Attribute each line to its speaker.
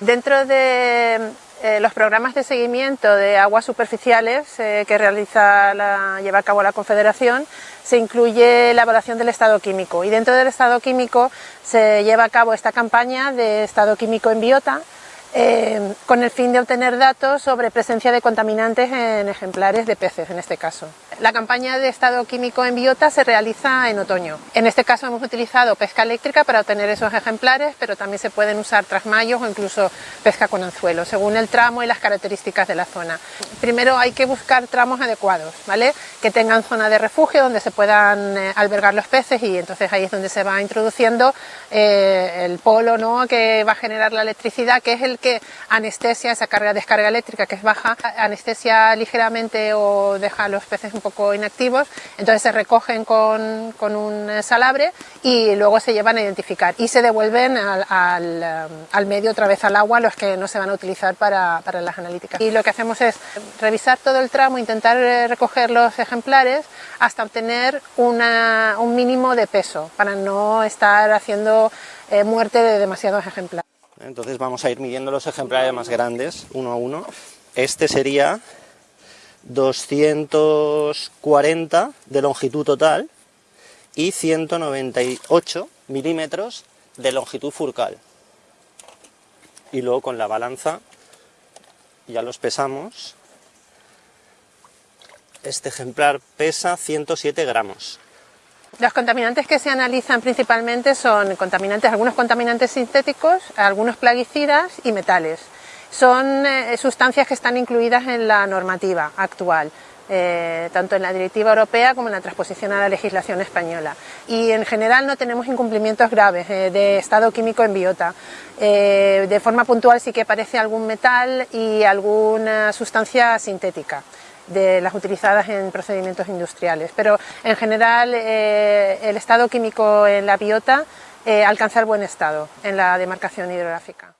Speaker 1: Dentro de eh, los programas de seguimiento de aguas superficiales eh, que realiza la, lleva a cabo la Confederación se incluye la evaluación del estado químico y dentro del estado químico se lleva a cabo esta campaña de estado químico en biota eh, con el fin de obtener datos sobre presencia de contaminantes en ejemplares de peces en este caso. La campaña de estado químico en biota se realiza en otoño. En este caso hemos utilizado pesca eléctrica para obtener esos ejemplares, pero también se pueden usar trasmayos o incluso pesca con anzuelo, según el tramo y las características de la zona. Primero hay que buscar tramos adecuados, ¿vale? que tengan zona de refugio donde se puedan eh, albergar los peces y entonces ahí es donde se va introduciendo eh, el polo ¿no? que va a generar la electricidad, que es el que anestesia esa carga descarga eléctrica que es baja, anestesia ligeramente o deja a los peces un poco inactivos, entonces se recogen con, con un salabre y luego se llevan a identificar y se devuelven al, al, medio otra vez al agua los que no se van a utilizar para, para las analíticas. Y lo que hacemos es revisar todo el tramo, intentar eh, recoger los ejemplares hasta obtener una, un mínimo de peso para no estar haciendo eh, muerte de demasiados ejemplares.
Speaker 2: Entonces vamos a ir midiendo los ejemplares más grandes, uno a uno. Este sería 240 de longitud total y 198 milímetros de longitud furcal. Y luego con la balanza ya los pesamos. Este ejemplar pesa 107 gramos.
Speaker 1: Los contaminantes que se analizan principalmente son contaminantes, algunos contaminantes sintéticos, algunos plaguicidas y metales. Son eh, sustancias que están incluidas en la normativa actual. Eh, tanto en la directiva europea como en la transposición a la legislación española. Y en general no tenemos incumplimientos graves eh, de estado químico en biota. de forma puntual sí que aparece algún metal y alguna sustancia sintética de las utilizadas en procedimientos industriales. Pero en general el estado químico en la biota alcanza el buen estado en la demarcación hidrográfica.